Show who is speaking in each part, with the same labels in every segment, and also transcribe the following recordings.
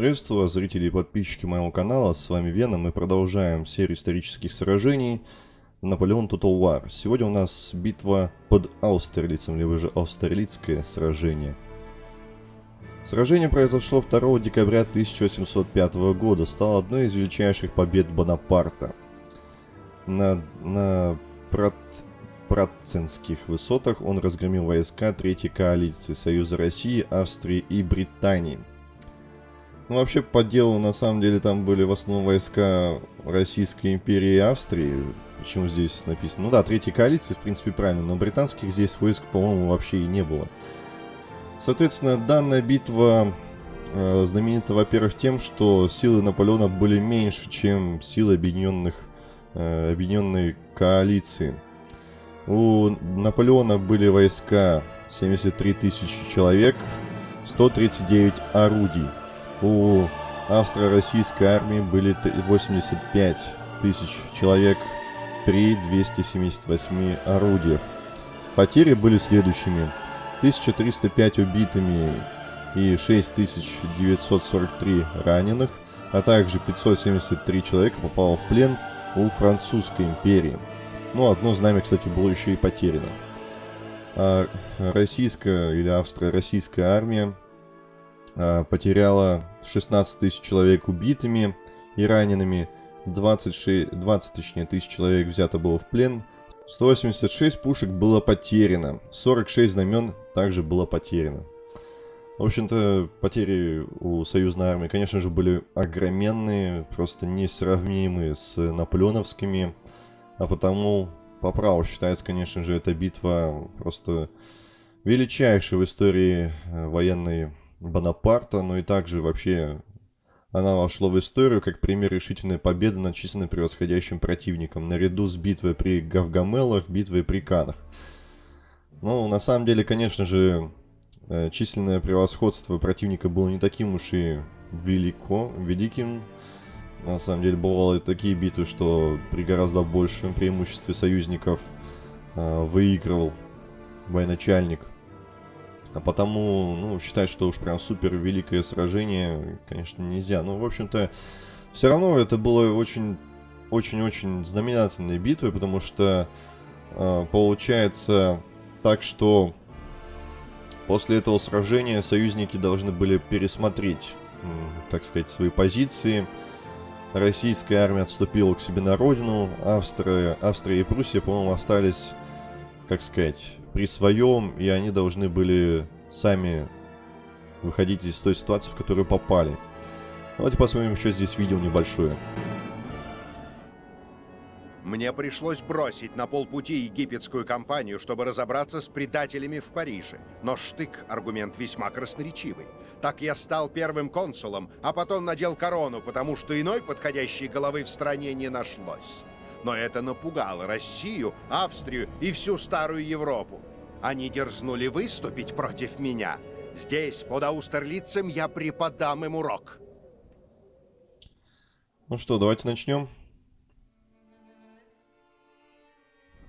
Speaker 1: Приветствую вас, зрители и подписчики моего канала, с вами Вена, мы продолжаем серию исторических сражений Наполеон Total War. Сегодня у нас битва под Аустерлицем, либо же Аустерлицкое сражение. Сражение произошло 2 декабря 1805 года, стало одной из величайших побед Бонапарта. На, на Прат, Пратценских высотах он разгромил войска Третьей коалиции Союза России, Австрии и Британии – ну, вообще, по делу, на самом деле, там были в основном войска Российской империи и Австрии. Почему здесь написано? Ну да, третьей коалиции, в принципе, правильно, но британских здесь войск, по-моему, вообще и не было. Соответственно, данная битва э, знаменита, во-первых, тем, что силы Наполеона были меньше, чем силы объединенных, э, объединенной коалиции. У Наполеона были войска 73 тысячи человек, 139 орудий. У австро-российской армии были 85 тысяч человек при 278 орудиях. Потери были следующими. 1305 убитыми и 6943 раненых, а также 573 человека попало в плен у французской империи. Ну, одно знамя, кстати, было еще и потеряно. А российская или австро-российская армия потеряла 16 тысяч человек убитыми и ранеными, 26, 20 точнее, тысяч человек взято было в плен, 186 пушек было потеряно, 46 знамен также было потеряно. В общем-то, потери у союзной армии, конечно же, были огроменные, просто несравнимые с наполеоновскими, а потому по праву считается, конечно же, эта битва просто величайшей в истории э, военной Бонапарта, но и также вообще она вошла в историю как пример решительной победы над численно превосходящим противником, наряду с битвой при Гавгамелах, битвой при Канах. Ну, на самом деле, конечно же, э, численное превосходство противника было не таким уж и велико, великим. На самом деле, бывало и такие битвы, что при гораздо большем преимуществе союзников э, выигрывал военачальник. А потому, ну, считать, что уж прям супер великое сражение, конечно, нельзя. Но, в общем-то, все равно это было очень, очень-очень знаменательной битвой, потому что э, получается так, что после этого сражения союзники должны были пересмотреть, э, так сказать, свои позиции. Российская армия отступила к себе на родину, Австрия, Австрия и Пруссия, по-моему, остались, как сказать, при своем, и они должны были сами выходить из той ситуации, в которую попали. Давайте посмотрим еще здесь видео небольшое.
Speaker 2: Мне пришлось бросить на полпути египетскую компанию, чтобы разобраться с предателями в Париже. Но штык – аргумент весьма красноречивый. Так я стал первым консулом, а потом надел корону, потому что иной подходящей головы в стране не нашлось но это напугало Россию, Австрию и всю Старую Европу. Они дерзнули выступить против меня. Здесь, под Аустерлицем, я преподам им урок.
Speaker 1: Ну что, давайте начнем.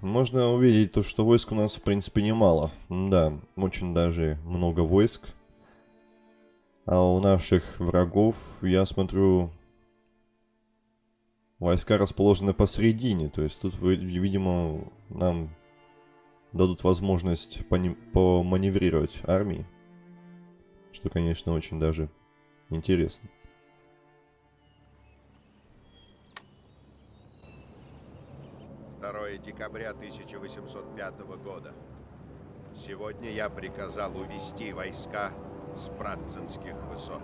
Speaker 1: Можно увидеть то, что войск у нас, в принципе, немало. Да, очень даже много войск. А у наших врагов, я смотрю, Войска расположены посередине, то есть тут, видимо, нам дадут возможность поманеврировать армии. Что, конечно, очень даже интересно.
Speaker 2: Декабря 1805 года. Сегодня я приказал увести войска с Пратцинских высот.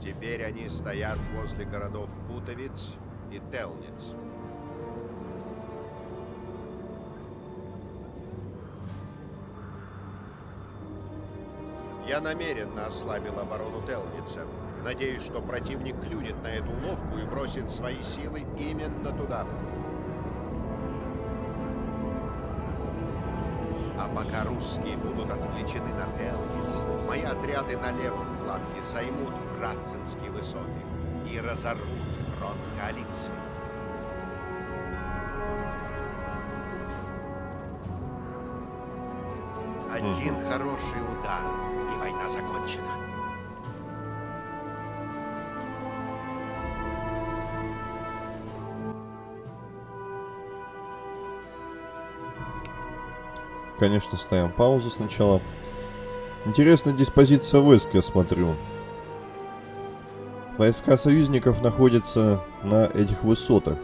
Speaker 2: Теперь они стоят возле городов Путовиц и Телниц. Я намеренно ослабил оборону Телница. Надеюсь, что противник клюнет на эту уловку и бросит свои силы именно туда. А пока русские будут отвлечены на Телниц, мои отряды на левом фланге займут Градцинские высоты и разорвут фронт коалиции. Один хороший удар, и война война закончена.
Speaker 1: Конечно, ставим паузу сначала. Интересная диспозиция войск, я смотрю. Войска союзников находятся на этих высотах.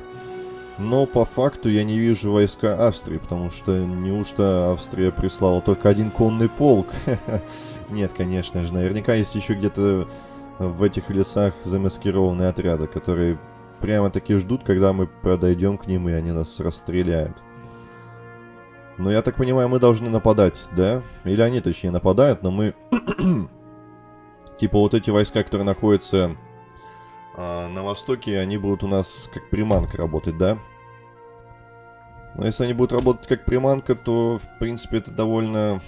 Speaker 1: Но по факту я не вижу войска Австрии, потому что неужто Австрия прислала только один конный полк? Нет, конечно же. Наверняка есть еще где-то в этих лесах замаскированные отряды, которые прямо-таки ждут, когда мы подойдем к ним, и они нас расстреляют. Но я так понимаю, мы должны нападать, да? Или они, точнее, нападают, но мы... типа вот эти войска, которые находятся а, на востоке, они будут у нас как приманка работать, да? Но если они будут работать как приманка, то, в принципе, это довольно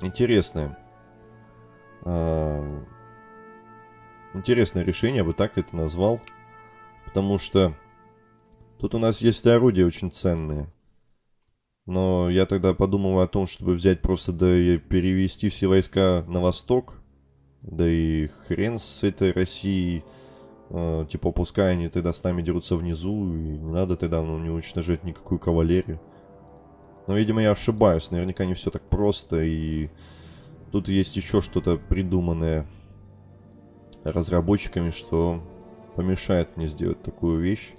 Speaker 1: интересное. А, интересное решение, я бы так это назвал. Потому что тут у нас есть орудия очень ценные. Но я тогда подумал о том, чтобы взять просто да перевести все войска на восток. Да и хрен с этой Россией. Э, типа, пускай они тогда с нами дерутся внизу, и не надо тогда ну, не уничтожать никакую кавалерию. Но, видимо, я ошибаюсь. Наверняка не все так просто, и тут есть еще что-то придуманное разработчиками, что помешает мне сделать такую вещь.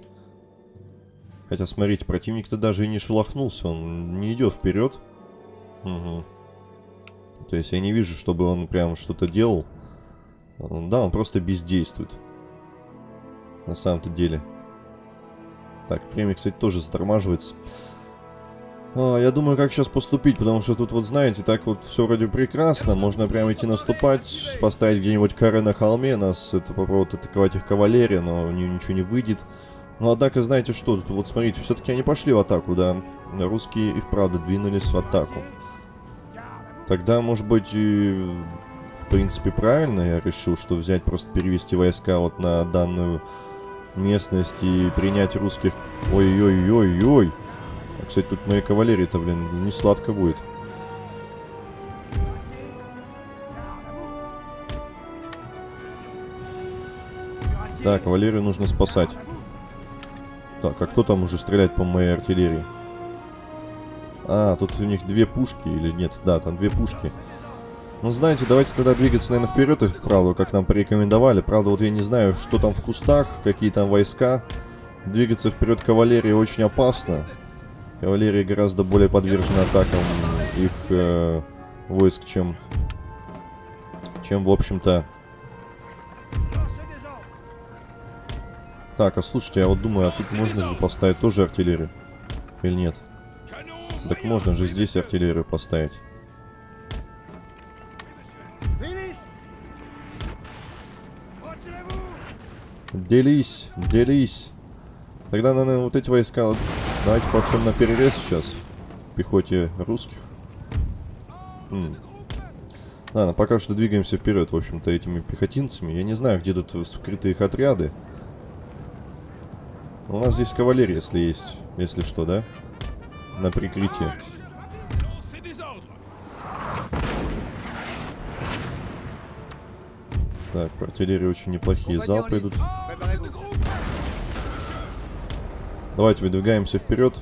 Speaker 1: Хотя, смотрите, противник-то даже и не шелохнулся, он не идет вперед. Угу. То есть я не вижу, чтобы он прям что-то делал. Да, он просто бездействует. На самом-то деле. Так, время, кстати, тоже затормаживается. А, я думаю, как сейчас поступить, потому что тут вот, знаете, так вот все вроде прекрасно. Можно прямо идти наступать, поставить где-нибудь коры на холме, нас это попробовать атаковать их кавалерия, но ничего не выйдет. Но ну, однако, знаете что, тут вот смотрите, все-таки они пошли в атаку, да. Русские и вправду двинулись в атаку. Тогда, может быть, и, в принципе, правильно я решил, что взять, просто перевести войска вот на данную местность и принять русских... Ой-ой-ой-ой-ой. А, кстати, тут моей кавалерии-то, блин, не сладко будет. Да, кавалерию нужно спасать. Так, а кто там уже стреляет по моей артиллерии? А, тут у них две пушки или нет? Да, там две пушки. Ну, знаете, давайте тогда двигаться, наверное, вперед и вправду, как нам порекомендовали. Правда, вот я не знаю, что там в кустах, какие там войска. Двигаться вперед кавалерии очень опасно. Кавалерия гораздо более подвержена атакам их э, войск, чем, чем в общем-то, Так, а слушайте, я вот думаю, а тут можно же поставить тоже артиллерию? Или нет? Так можно же здесь артиллерию поставить. Делись, делись. Тогда, наверное, вот эти войска... Давайте пошлем на перерез сейчас. Пехоте русских. М. Ладно, пока что двигаемся вперед, в общем-то, этими пехотинцами. Я не знаю, где тут скрытые их отряды. У нас здесь кавалерия, если есть, если что, да? На прикрытие. Так, по артиллерии очень неплохие залпы идут. Давайте выдвигаемся вперед.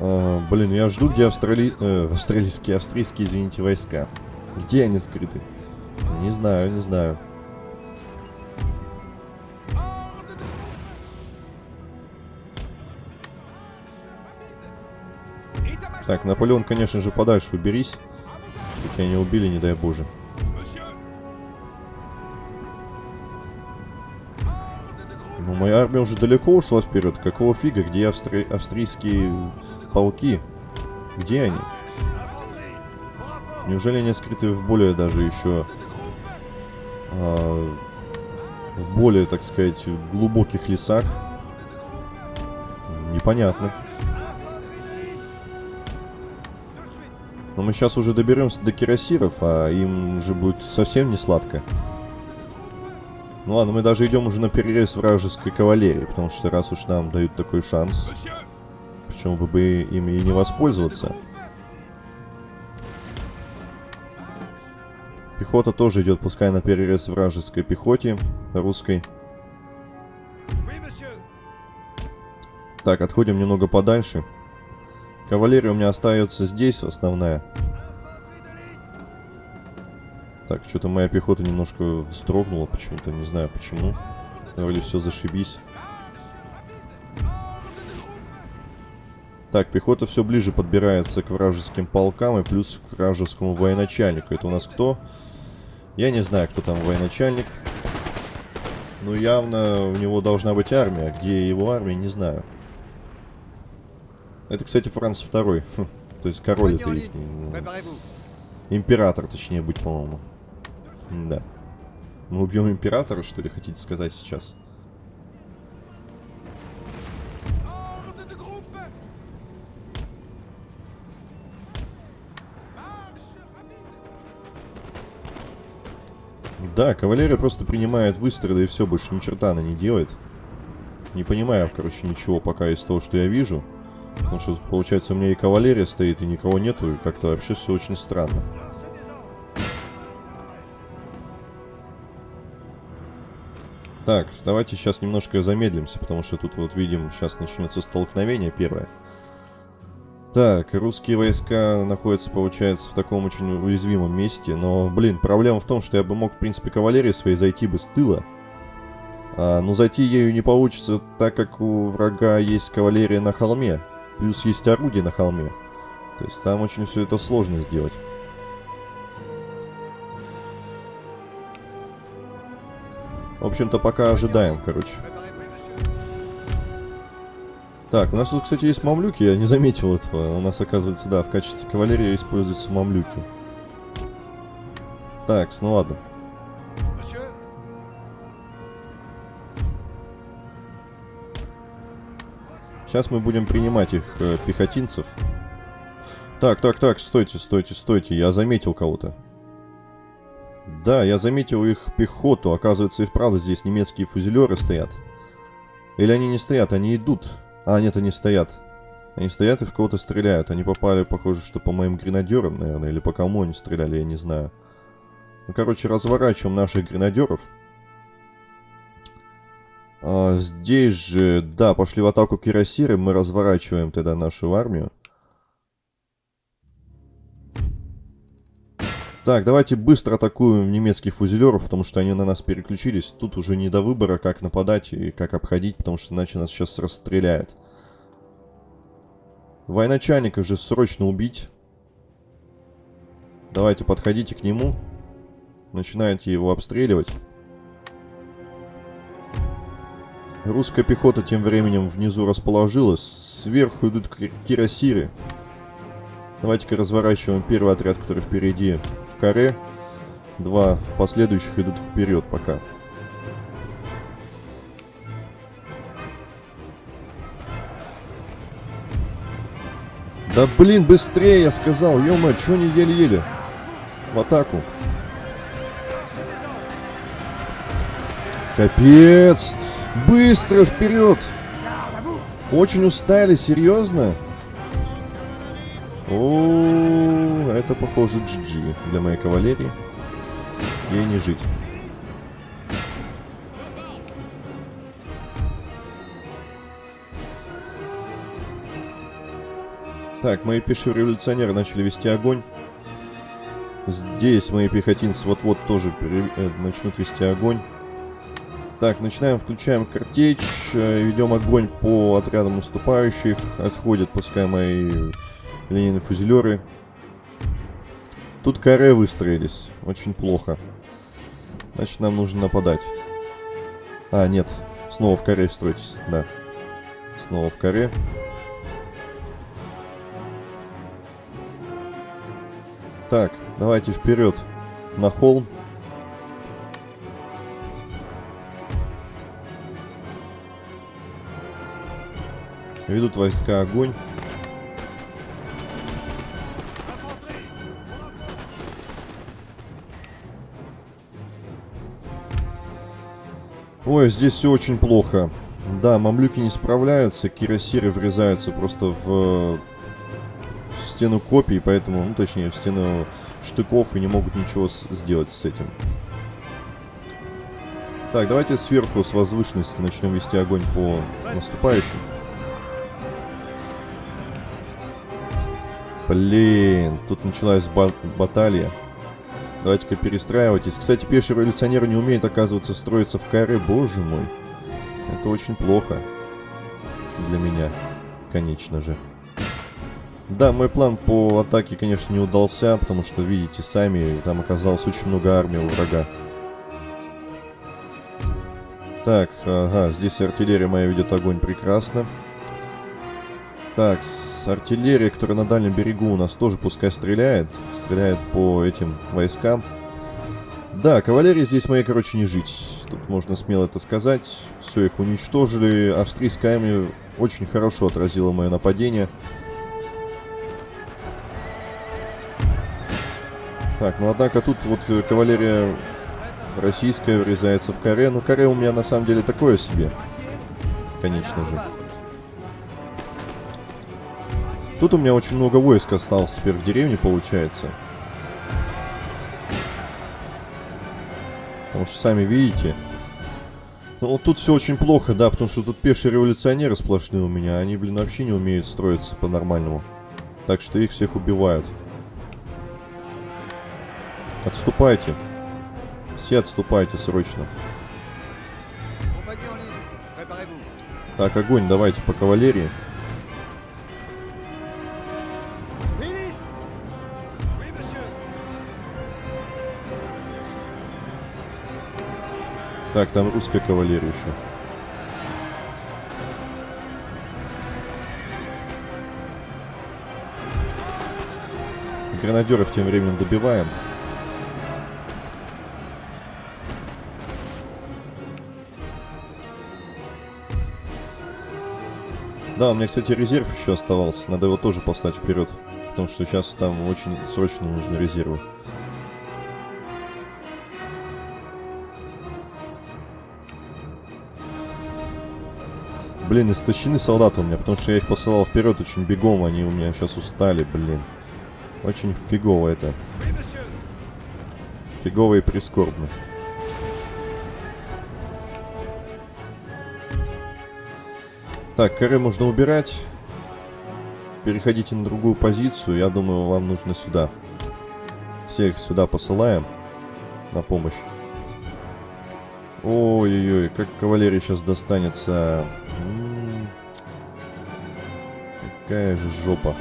Speaker 1: А, блин, я жду, где австрали... э, австралийские, австрийские, извините, войска. Где они скрыты? Не знаю, не знаю. Так, Наполеон, конечно же, подальше уберись. Чтобы тебя не убили, не дай боже. Ну, моя армия уже далеко ушла вперед. Какого фига? Где австри... австрийские полки? Где они? Неужели они скрыты в более даже еще э, в более, так сказать, глубоких лесах. Непонятно. Но мы сейчас уже доберемся до кирасиров, а им уже будет совсем не сладко. Ну ладно, мы даже идем уже на перерез вражеской кавалерии, потому что раз уж нам дают такой шанс... Почему бы им и не воспользоваться? Пехота тоже идет, пускай на перерез вражеской пехоте, русской. Так, отходим немного подальше. Кавалерия у меня остается здесь, основная. Так, что-то моя пехота немножко вздрогнула почему-то, не знаю почему. Вроде все зашибись. Так, пехота все ближе подбирается к вражеским полкам и плюс к вражескому военачальнику. Это у нас кто? Я не знаю, кто там военачальник. Но явно у него должна быть армия. Где его армия, не знаю. Это, кстати, Франц второй. Хм, то есть король это их. Император, точнее, быть, по-моему. Да. Мы убьем императора, что ли, хотите сказать сейчас? Да, кавалерия просто принимает выстрелы и все, больше ни черта она не делает. Не понимаю, короче, ничего пока из того, что я вижу. Потому что, получается, у меня и кавалерия стоит, и никого нету, и как-то вообще все очень странно. Так, давайте сейчас немножко замедлимся, потому что тут вот видим, сейчас начнется столкновение первое. Так, русские войска находятся, получается, в таком очень уязвимом месте. Но, блин, проблема в том, что я бы мог, в принципе, кавалерии своей зайти бы с тыла. А, но зайти ею не получится, так как у врага есть кавалерия на холме. Плюс есть орудие на холме. То есть там очень все это сложно сделать. В общем-то, пока ожидаем, короче. Так, у нас тут, кстати, есть мамлюки, я не заметил этого. У нас, оказывается, да, в качестве кавалерии используются мамлюки. Так, ну ладно. Сейчас мы будем принимать их э, пехотинцев. Так, так, так, стойте, стойте, стойте, я заметил кого-то. Да, я заметил их пехоту. Оказывается, и вправду здесь немецкие фузелеры стоят. Или они не стоят, они идут. А, нет, они стоят. Они стоят и в кого-то стреляют. Они попали, похоже, что по моим гренадерам, наверное, или по кому они стреляли, я не знаю. Ну, короче, разворачиваем наших гренадеров. А, здесь же, да, пошли в атаку кирасиры. Мы разворачиваем тогда нашу армию. Так, давайте быстро атакуем немецких фузелеров, потому что они на нас переключились. Тут уже не до выбора, как нападать и как обходить, потому что иначе нас сейчас расстреляют. Военачальника же срочно убить. Давайте подходите к нему. Начинайте его обстреливать. Русская пехота тем временем внизу расположилась. Сверху идут кирасиры. Давайте-ка разворачиваем первый отряд, который впереди каре. Два в последующих идут вперед пока. Да блин, быстрее, я сказал. ё что они еле-еле? В атаку. Капец! Быстро вперед! Очень устали, серьезно? О, это похоже GG для моей кавалерии. Ей не жить. Так, мои пешие революционеры начали вести огонь. Здесь мои пехотинцы вот-вот тоже э, начнут вести огонь. Так, начинаем, включаем картечь, э, ведем огонь по отрядам уступающих. Отходят, пускай мои Ленины фузелеры. Тут каре выстроились. Очень плохо. Значит, нам нужно нападать. А, нет. Снова в каре стройтесь. Да. Снова в каре. Так, давайте вперед. На холм. Ведут войска огонь. Ой, здесь все очень плохо. Да, мамлюки не справляются, кирасиры врезаются просто в стену копий, поэтому, ну точнее, в стену штыков и не могут ничего сделать с этим. Так, давайте сверху с возвышенности начнем вести огонь по наступающим. Блин, тут началась ба баталия. Давайте-ка перестраивайтесь. Кстати, пеший революционер не умеет, оказывается, строиться в каре. Боже мой. Это очень плохо. Для меня. Конечно же. Да, мой план по атаке, конечно, не удался, потому что, видите сами, там оказалось очень много армии у врага. Так, ага, здесь артиллерия моя ведет огонь прекрасно. Так, с артиллерия, которая на дальнем берегу у нас тоже пускай стреляет. Стреляет по этим войскам. Да, кавалерии здесь моей, короче, не жить. Тут можно смело это сказать. Все, их уничтожили. Австрийская армия очень хорошо отразила мое нападение. Так, ну однако тут вот кавалерия российская врезается в каре. Ну, каре у меня на самом деле такое себе. Конечно же. Тут у меня очень много войск осталось теперь в деревне, получается. Потому что сами видите. Ну вот тут все очень плохо, да, потому что тут пешие революционеры сплошные у меня. Они, блин, вообще не умеют строиться по-нормальному. Так что их всех убивают. Отступайте. Все отступайте срочно. Так, огонь давайте по кавалерии. Так, там русская кавалерия еще. Гранадеров тем временем добиваем. Да, у меня, кстати, резерв еще оставался. Надо его тоже послать вперед. Потому что сейчас там очень срочно нужны резервы. Блин, истощены солдаты у меня, потому что я их посылал вперед очень бегом, они у меня сейчас устали, блин. Очень фигово это. Фигово и прискорбно. Так, коры можно убирать. Переходите на другую позицию. Я думаю, вам нужно сюда. Всех сюда посылаем на помощь. Ой-ой-ой, как кавалерия сейчас достанется. Какая же жопа.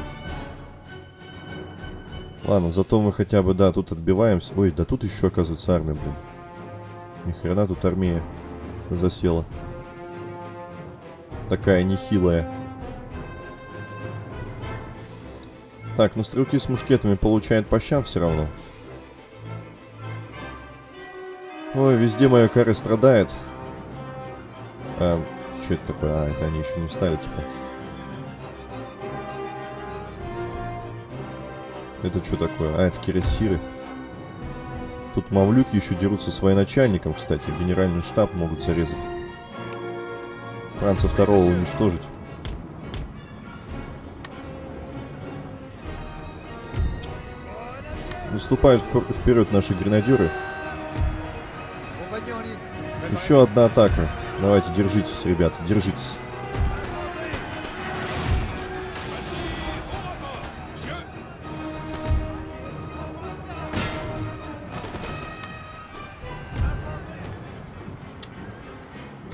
Speaker 1: Ладно, зато мы хотя бы, да, тут отбиваемся. Ой, да тут еще, оказывается, армия, блин. Ни хрена тут армия засела. Такая нехилая. Так, ну стрелки с мушкетами получают по щам все равно. Ой, везде моя кара страдает. А, что это такое? А, это они еще не встали, типа. Это что такое? А, это кирасиры. Тут мамлюки еще дерутся с военачальником, кстати. Генеральный штаб могут зарезать. Франца второго уничтожить. Выступают вперед наши гренадеры. Еще одна атака. Давайте, держитесь, ребята, держитесь.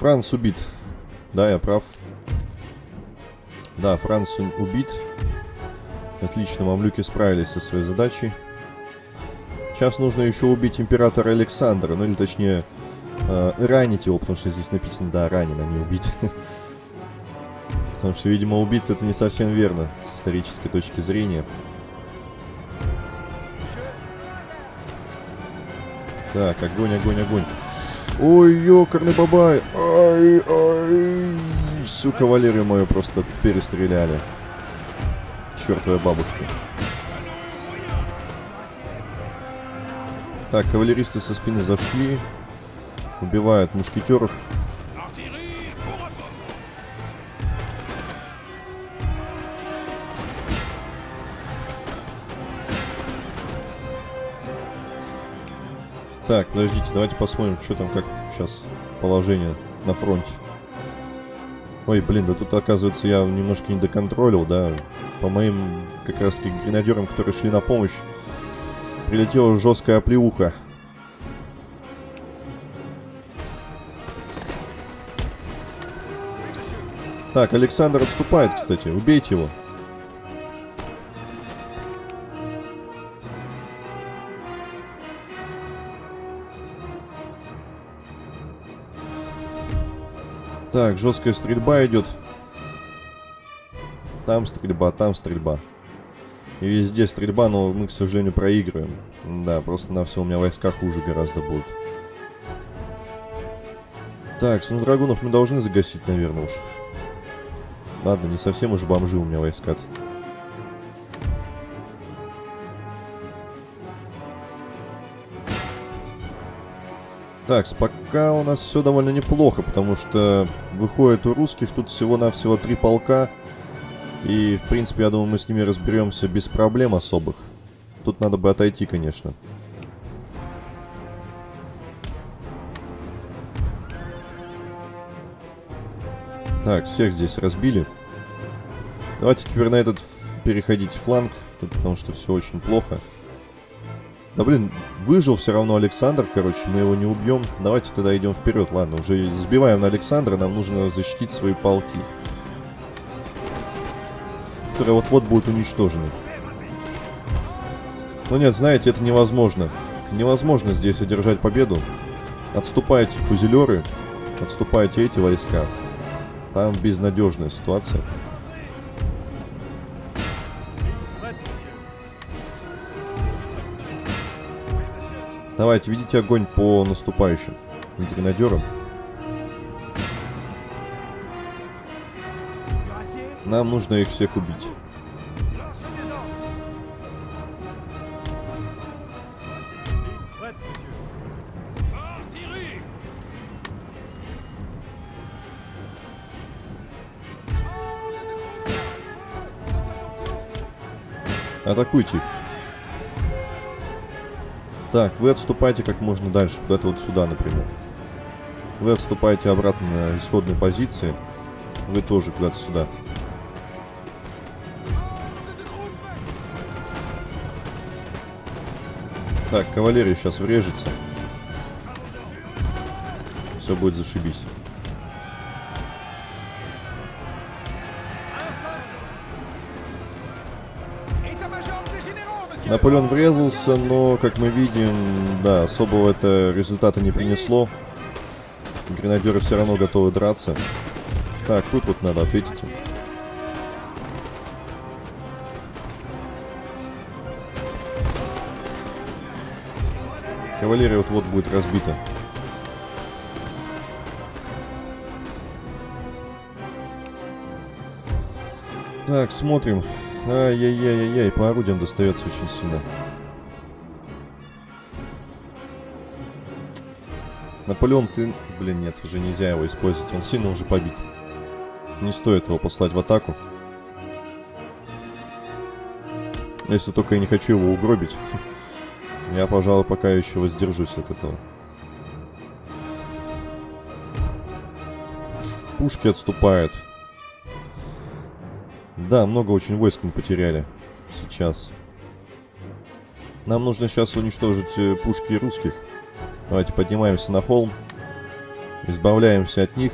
Speaker 1: Франц убит. Да, я прав. Да, Франц убит. Отлично, мамлюки справились со своей задачей. Сейчас нужно еще убить императора Александра, ну или точнее э, ранить его, потому что здесь написано, да, ранен, а не убит. Потому что, видимо, убит это не совсем верно с исторической точки зрения. Так, огонь, огонь, огонь. Ой, ёкарный бабай. Ай, ай. Всю кавалерию мою просто перестреляли. Чертовая бабушка. Так, кавалеристы со спины зашли. Убивают мушкетеров. Так, подождите, давайте посмотрим, что там, как сейчас положение на фронте. Ой, блин, да тут, оказывается, я немножко не доконтролил, да. По моим, как раз гренадерам, которые шли на помощь, прилетела жесткая оплеуха. Так, Александр отступает, кстати. Убейте его. Так, жесткая стрельба идет. Там стрельба, там стрельба. И везде стрельба, но мы, к сожалению, проигрываем. Да, просто на все у меня войска хуже гораздо будут. Так, драгунов мы должны загасить, наверное, уж. Ладно, не совсем уж бомжи у меня войска Так, пока у нас все довольно неплохо, потому что выходит у русских тут всего-навсего три полка. И, в принципе, я думаю, мы с ними разберемся без проблем особых. Тут надо бы отойти, конечно. Так, всех здесь разбили. Давайте теперь на этот переходить фланг, потому что все очень плохо. Да блин, выжил все равно Александр, короче, мы его не убьем. Давайте тогда идем вперед. Ладно, уже сбиваем на Александра, нам нужно защитить свои полки. Которые вот-вот будут уничтожены. Но нет, знаете, это невозможно. Невозможно здесь одержать победу. Отступайте фузелеры, отступайте эти войска. Там безнадежная ситуация. Давайте, ведите огонь по наступающим гренадерам. Нам нужно их всех убить. Атакуйте их. Так, вы отступайте как можно дальше, куда-то вот сюда, например. Вы отступаете обратно на исходные позиции. Вы тоже куда-то сюда. Так, кавалерия сейчас врежется. Все будет зашибись. Наполеон врезался, но, как мы видим, да, особого это результата не принесло. Гренадеры все равно готовы драться. Так, тут вот надо ответить Кавалерия вот-вот будет разбита. Так, смотрим. Ай-яй-яй-яй-яй, по орудиям достается очень сильно. Наполеон, ты... Блин, нет, уже нельзя его использовать. Он сильно уже побит. Не стоит его послать в атаку. Если только я не хочу его угробить. Я, пожалуй, пока еще воздержусь от этого. Пушки отступают. Да, много очень войск мы потеряли сейчас. Нам нужно сейчас уничтожить э, пушки русских. Давайте поднимаемся на холм. Избавляемся от них.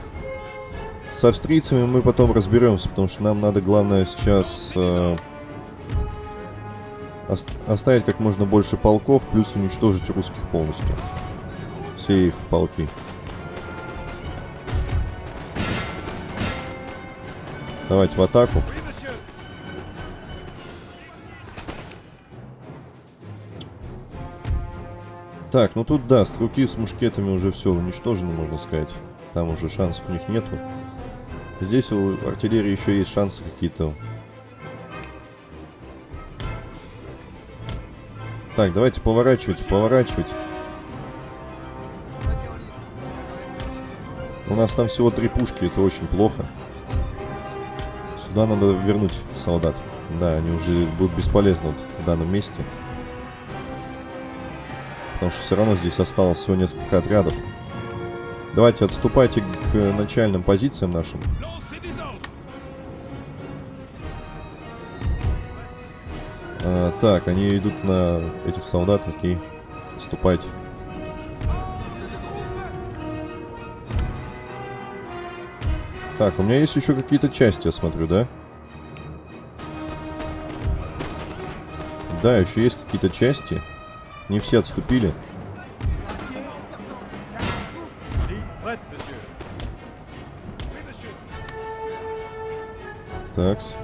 Speaker 1: С австрийцами мы потом разберемся, потому что нам надо, главное, сейчас э, оставить как можно больше полков, плюс уничтожить русских полностью. Все их полки. Давайте в атаку. Так, ну тут да, стрелки с мушкетами уже все уничтожено, можно сказать. Там уже шансов у них нету. Здесь у артиллерии еще есть шансы какие-то. Так, давайте поворачивать, поворачивать. У нас там всего три пушки, это очень плохо. Сюда надо вернуть солдат. Да, они уже будут бесполезны вот в данном месте. Потому что все равно здесь осталось всего несколько отрядов. Давайте отступайте к начальным позициям нашим. А, так, они идут на этих солдат, окей. Отступайте. Так, у меня есть еще какие-то части, я смотрю, да? Да, еще есть какие-то части. Не все отступили. Такс.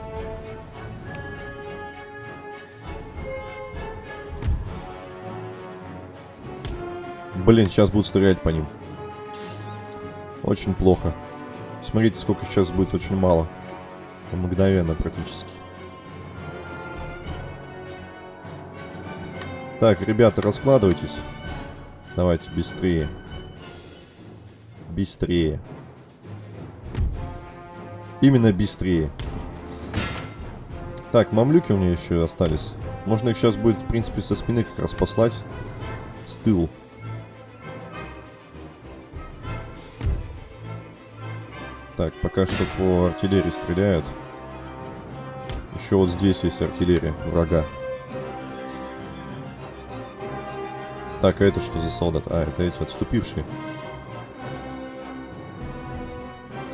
Speaker 1: Блин, сейчас будут стрелять по ним. Очень плохо. Смотрите, сколько сейчас будет очень мало. Мгновенно практически. Так, ребята, раскладывайтесь. Давайте, быстрее. Быстрее. Именно быстрее. Так, мамлюки у меня еще остались. Можно их сейчас будет, в принципе, со спины как раз послать. С тылу. Так, пока что по артиллерии стреляют. Еще вот здесь есть артиллерия врага. Так, а это что за солдат? А, это эти отступившие.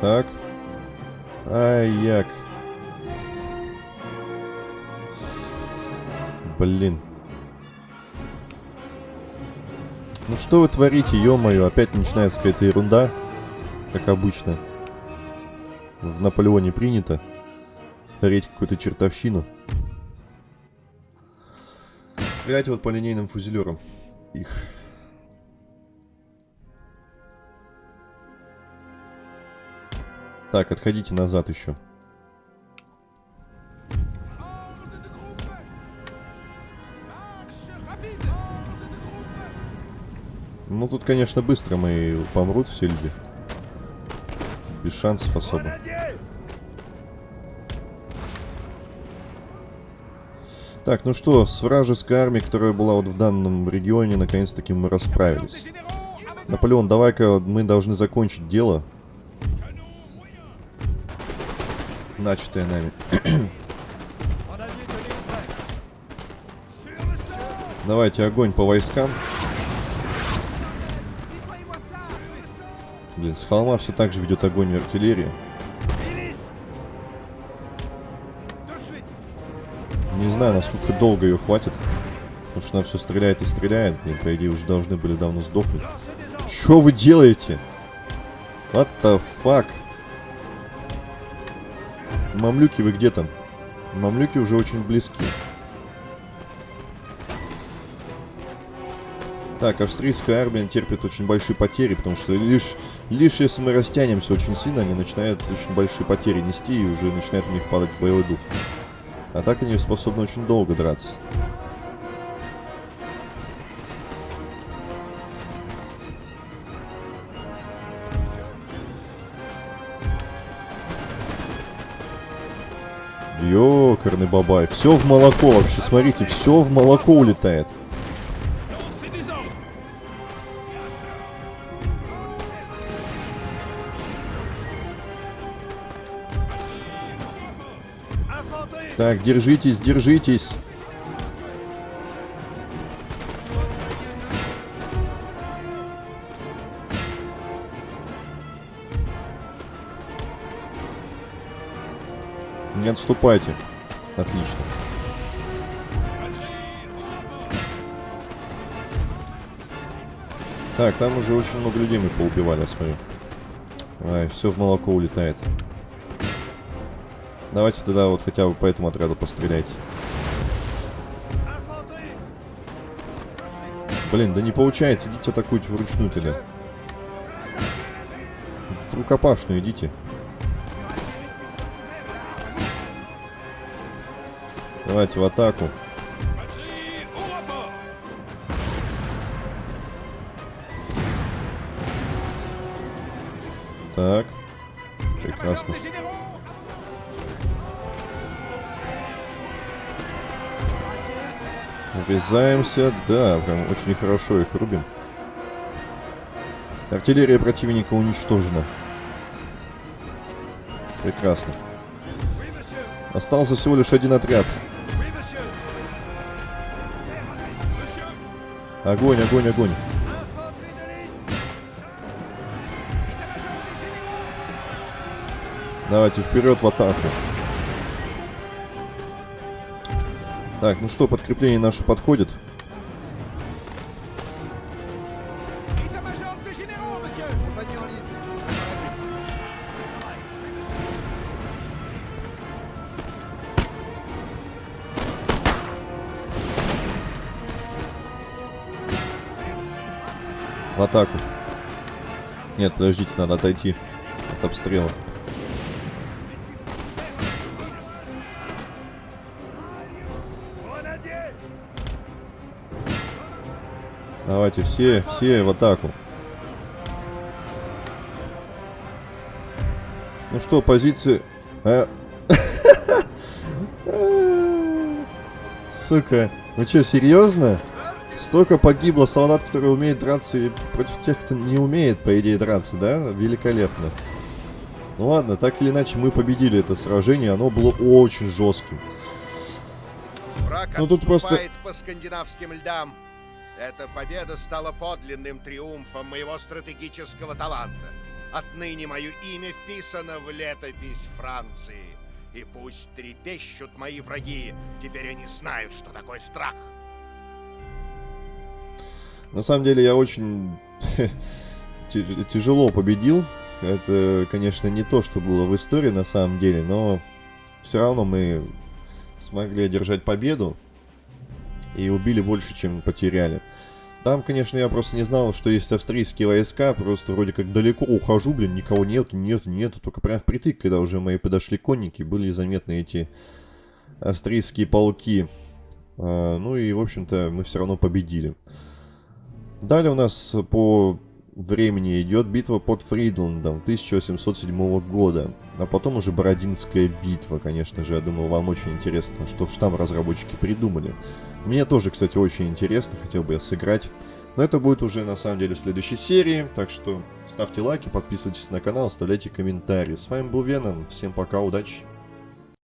Speaker 1: Так. Ай, як. Блин. Ну что вы творите, ё-моё, опять начинается какая-то ерунда. Как обычно. В Наполеоне принято. Творить какую-то чертовщину. Стрелять вот по линейным фузелерам. Их. Так, отходите назад еще. Ну, тут, конечно, быстро мы помрут все люди. Без шансов особо. Так, ну что, с вражеской армией, которая была вот в данном регионе, наконец-таки мы расправились. Наполеон, давай-ка мы должны закончить дело. Начатое нами. Давайте огонь по войскам. Блин, с холма все так же ведет огонь артиллерии. Не знаю, насколько долго ее хватит. Потому что она все стреляет и стреляет. Блин, по идее, уже должны были давно сдохнуть. Что вы делаете? What the fuck? Мамлюки, вы где там? Мамлюки уже очень близки. Так, австрийская армия терпит очень большие потери, потому что лишь, лишь если мы растянемся очень сильно, они начинают очень большие потери нести и уже начинает у них падать боевой дух. А так они способны очень долго драться. Ёкарный бабай. Все в молоко вообще. Смотрите, все в молоко улетает. Так, держитесь, держитесь. Не отступайте. Отлично. Так, там уже очень много людей мы поубивали, я. Ай, все в молоко улетает. Давайте тогда вот хотя бы по этому отряду постреляйте. Блин, да не получается. Идите атакуйте вручную тогда. В рукопашную идите. Давайте в атаку. Так. Прекрасно. Врезаемся. Да, прям очень хорошо их рубим. Артиллерия противника уничтожена. Прекрасно. Остался всего лишь один отряд. Огонь, огонь, огонь. Давайте вперед в атаку. Так, ну что, подкрепление наше подходит. В атаку. Нет, подождите, надо отойти от обстрела. Давайте все, все в атаку. Ну что, позиции... А... Сука, ну что, серьезно? Столько погибло солдат, которые умеют драться и против тех, кто не умеет, по идее, драться, да? Великолепно. Ну ладно, так или иначе, мы победили это сражение, оно было очень жестким.
Speaker 2: Враг ну, тут просто... по скандинавским льдам. Эта победа стала подлинным триумфом моего стратегического таланта. Отныне мое имя вписано в летопись Франции. И пусть трепещут мои враги, теперь они знают, что такое страх.
Speaker 1: На самом деле я очень тяжело победил. Это, конечно, не то, что было в истории на самом деле, но все равно мы смогли одержать победу и убили больше, чем потеряли. Там, конечно, я просто не знал, что есть австрийские войска, просто вроде как далеко ухожу, блин, никого нет, нет, нет, только прям впритык, когда уже мои подошли конники, были заметны эти австрийские полки. А, ну и, в общем-то, мы все равно победили. Далее у нас по времени идет битва под Фридландом 1807 года. А потом уже Бородинская битва, конечно же. Я думаю, вам очень интересно, что ж там разработчики придумали. Мне тоже, кстати, очень интересно, хотел бы я сыграть. Но это будет уже на самом деле в следующей серии. Так что ставьте лайки, подписывайтесь на канал, оставляйте комментарии. С вами был Веном. Всем пока, удачи!